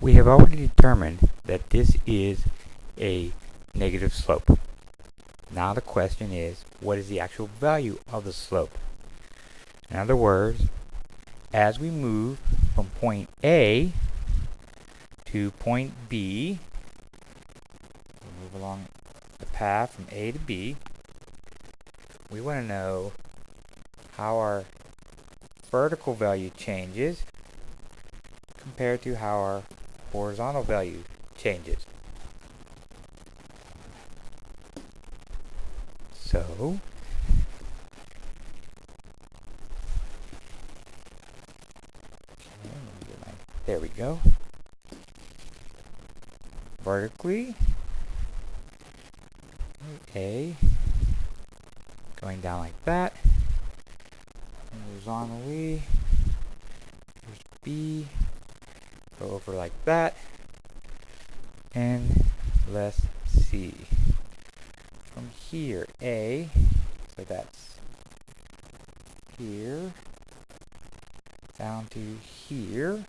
We have already determined that this is a negative slope. Now the question is, what is the actual value of the slope? In other words, as we move from point A to point B, we move along the path from A to B, we want to know how our vertical value changes compared to how our horizontal value changes. So, there we go. Vertically, A, going down like that. Horizontally, here's B, over like that, and let's see. From here, A, so that's here, down to here.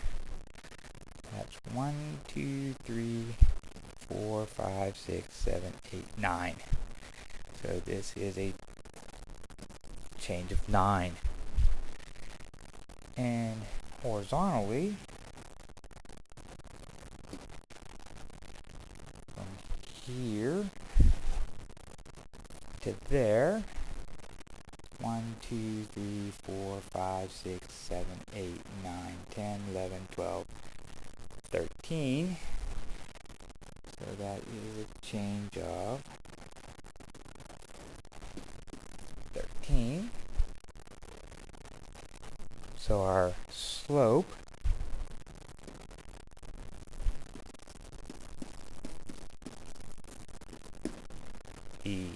That's one, two, three, four, five, six, seven, eight, nine. So this is a change of nine. And horizontally, from here to there, 1, 2, 3, 4, 5, 6, 7, 8, 9, 10, 11, 12, 13. So that is a change of 13. So our slope the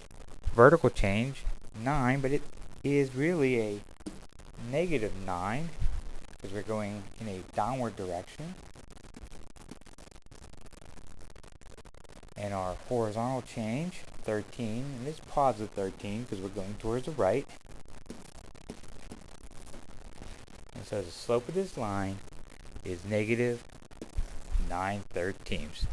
vertical change 9 but it is really a negative 9 because we're going in a downward direction. And our horizontal change 13 and it's positive 13 because we're going towards the right. And so the slope of this line is negative 9 thirteenths